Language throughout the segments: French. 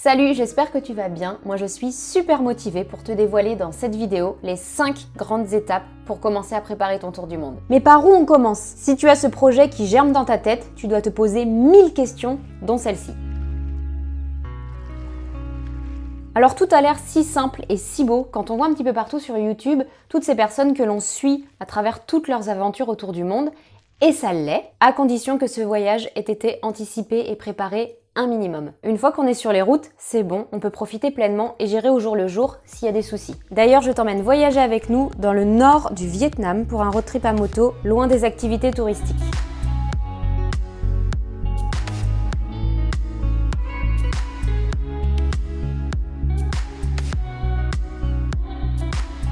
Salut, j'espère que tu vas bien. Moi je suis super motivée pour te dévoiler dans cette vidéo les 5 grandes étapes pour commencer à préparer ton tour du monde. Mais par où on commence? Si tu as ce projet qui germe dans ta tête, tu dois te poser 1000 questions, dont celle-ci. Alors tout a l'air si simple et si beau quand on voit un petit peu partout sur YouTube toutes ces personnes que l'on suit à travers toutes leurs aventures autour du monde, et ça l'est, à condition que ce voyage ait été anticipé et préparé minimum. Une fois qu'on est sur les routes, c'est bon, on peut profiter pleinement et gérer au jour le jour s'il y a des soucis. D'ailleurs, je t'emmène voyager avec nous dans le nord du Vietnam pour un road trip à moto, loin des activités touristiques.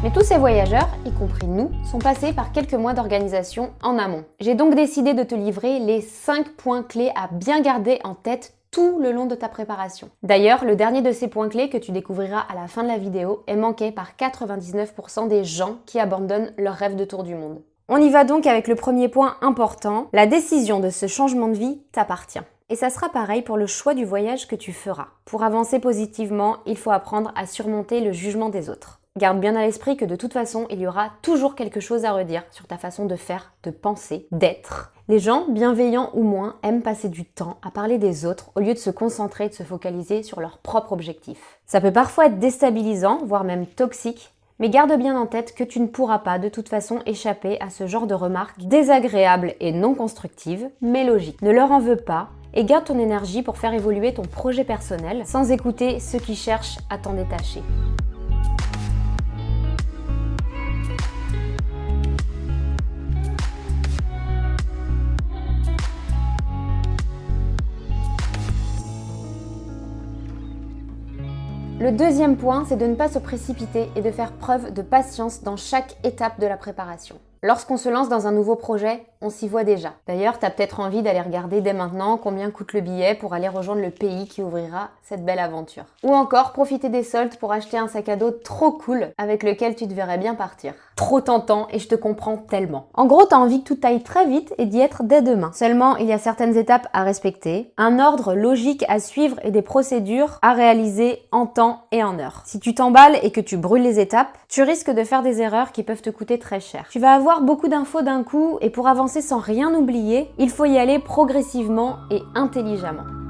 Mais tous ces voyageurs, y compris nous, sont passés par quelques mois d'organisation en amont. J'ai donc décidé de te livrer les 5 points clés à bien garder en tête tout le long de ta préparation. D'ailleurs, le dernier de ces points clés que tu découvriras à la fin de la vidéo est manqué par 99% des gens qui abandonnent leur rêve de tour du monde. On y va donc avec le premier point important, la décision de ce changement de vie t'appartient. Et ça sera pareil pour le choix du voyage que tu feras. Pour avancer positivement, il faut apprendre à surmonter le jugement des autres. Garde bien à l'esprit que de toute façon, il y aura toujours quelque chose à redire sur ta façon de faire, de penser, d'être. Les gens, bienveillants ou moins, aiment passer du temps à parler des autres au lieu de se concentrer et de se focaliser sur leur propre objectif. Ça peut parfois être déstabilisant, voire même toxique, mais garde bien en tête que tu ne pourras pas de toute façon échapper à ce genre de remarques désagréables et non constructives, mais logiques. Ne leur en veux pas et garde ton énergie pour faire évoluer ton projet personnel sans écouter ceux qui cherchent à t'en détacher. Le deuxième point, c'est de ne pas se précipiter et de faire preuve de patience dans chaque étape de la préparation. Lorsqu'on se lance dans un nouveau projet, on s'y voit déjà. D'ailleurs, tu as peut-être envie d'aller regarder dès maintenant combien coûte le billet pour aller rejoindre le pays qui ouvrira cette belle aventure. Ou encore profiter des soldes pour acheter un sac à dos trop cool avec lequel tu te verrais bien partir. Trop tentant et je te comprends tellement. En gros, tu as envie que tout aille très vite et d'y être dès demain. Seulement, il y a certaines étapes à respecter, un ordre logique à suivre et des procédures à réaliser en temps et en heure. Si tu t'emballes et que tu brûles les étapes, tu risques de faire des erreurs qui peuvent te coûter très cher. Tu vas avoir beaucoup d'infos d'un coup et pour avancer sans rien oublier, il faut y aller progressivement et intelligemment.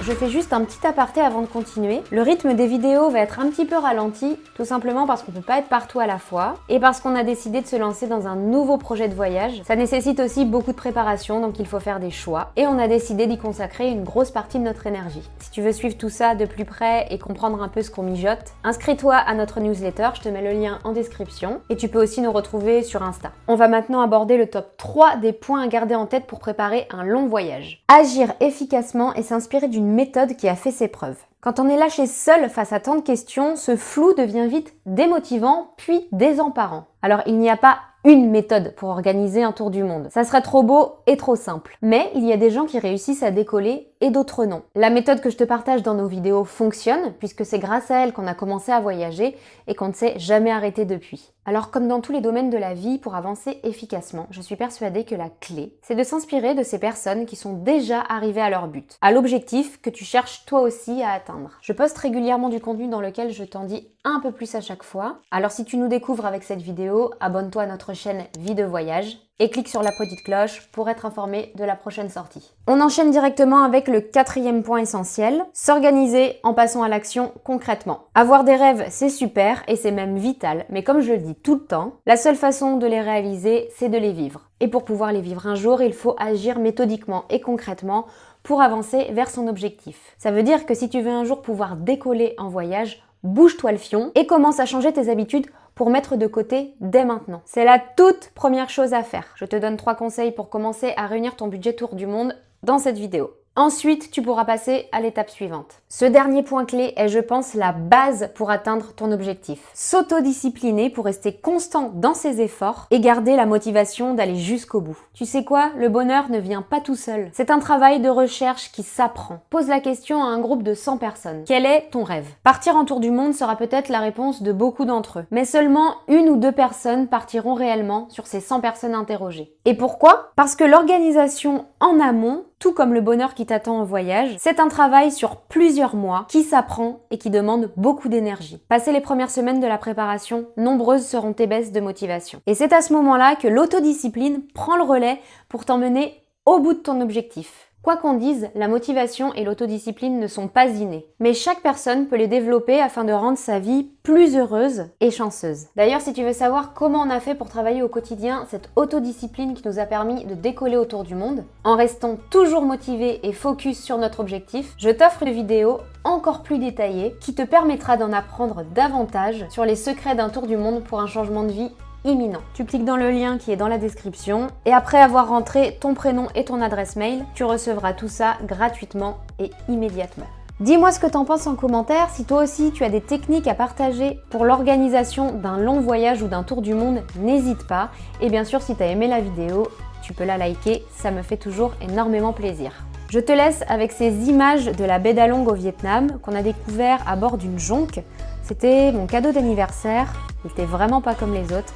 Je fais juste un petit aparté avant de continuer. Le rythme des vidéos va être un petit peu ralenti, tout simplement parce qu'on peut pas être partout à la fois et parce qu'on a décidé de se lancer dans un nouveau projet de voyage. Ça nécessite aussi beaucoup de préparation, donc il faut faire des choix et on a décidé d'y consacrer une grosse partie de notre énergie. Si tu veux suivre tout ça de plus près et comprendre un peu ce qu'on mijote, inscris-toi à notre newsletter, je te mets le lien en description et tu peux aussi nous retrouver sur Insta. On va maintenant aborder le top 3 des points à garder en tête pour préparer un long voyage. Agir efficacement et s'inspirer d'une méthode qui a fait ses preuves. Quand on est lâché seul face à tant de questions, ce flou devient vite démotivant puis désemparant. Alors il n'y a pas une méthode pour organiser un tour du monde. Ça serait trop beau et trop simple. Mais il y a des gens qui réussissent à décoller et d'autres non. La méthode que je te partage dans nos vidéos fonctionne puisque c'est grâce à elle qu'on a commencé à voyager et qu'on ne s'est jamais arrêté depuis. Alors comme dans tous les domaines de la vie, pour avancer efficacement, je suis persuadée que la clé, c'est de s'inspirer de ces personnes qui sont déjà arrivées à leur but, à l'objectif que tu cherches toi aussi à atteindre. Je poste régulièrement du contenu dans lequel je t'en dis un peu plus à chaque fois. Alors si tu nous découvres avec cette vidéo, abonne-toi à notre chaîne Vie de Voyage et clique sur la petite cloche pour être informé de la prochaine sortie. On enchaîne directement avec le quatrième point essentiel, s'organiser en passant à l'action concrètement. Avoir des rêves, c'est super et c'est même vital, mais comme je le dis tout le temps, la seule façon de les réaliser, c'est de les vivre. Et pour pouvoir les vivre un jour, il faut agir méthodiquement et concrètement pour avancer vers son objectif. Ça veut dire que si tu veux un jour pouvoir décoller en voyage, bouge-toi le fion et commence à changer tes habitudes pour mettre de côté dès maintenant. C'est la toute première chose à faire. Je te donne trois conseils pour commencer à réunir ton budget tour du monde dans cette vidéo. Ensuite, tu pourras passer à l'étape suivante. Ce dernier point clé est, je pense, la base pour atteindre ton objectif. S'autodiscipliner pour rester constant dans ses efforts et garder la motivation d'aller jusqu'au bout. Tu sais quoi? Le bonheur ne vient pas tout seul. C'est un travail de recherche qui s'apprend. Pose la question à un groupe de 100 personnes. Quel est ton rêve? Partir en tour du monde sera peut-être la réponse de beaucoup d'entre eux. Mais seulement une ou deux personnes partiront réellement sur ces 100 personnes interrogées. Et pourquoi? Parce que l'organisation en amont tout comme le bonheur qui t'attend en voyage, c'est un travail sur plusieurs mois qui s'apprend et qui demande beaucoup d'énergie. Passé les premières semaines de la préparation, nombreuses seront tes baisses de motivation. Et c'est à ce moment-là que l'autodiscipline prend le relais pour t'emmener au bout de ton objectif. Quoi qu'on dise, la motivation et l'autodiscipline ne sont pas innées. Mais chaque personne peut les développer afin de rendre sa vie plus heureuse et chanceuse. D'ailleurs, si tu veux savoir comment on a fait pour travailler au quotidien cette autodiscipline qui nous a permis de décoller autour du monde, en restant toujours motivé et focus sur notre objectif, je t'offre une vidéo encore plus détaillée qui te permettra d'en apprendre davantage sur les secrets d'un tour du monde pour un changement de vie imminent. Tu cliques dans le lien qui est dans la description et après avoir rentré ton prénom et ton adresse mail, tu recevras tout ça gratuitement et immédiatement. Dis-moi ce que t'en penses en commentaire, si toi aussi tu as des techniques à partager pour l'organisation d'un long voyage ou d'un tour du monde, n'hésite pas. Et bien sûr, si tu as aimé la vidéo, tu peux la liker, ça me fait toujours énormément plaisir. Je te laisse avec ces images de la baie d'Along au Vietnam qu'on a découvert à bord d'une jonque. C'était mon cadeau d'anniversaire, il était vraiment pas comme les autres.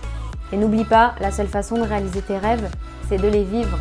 Et n'oublie pas, la seule façon de réaliser tes rêves, c'est de les vivre.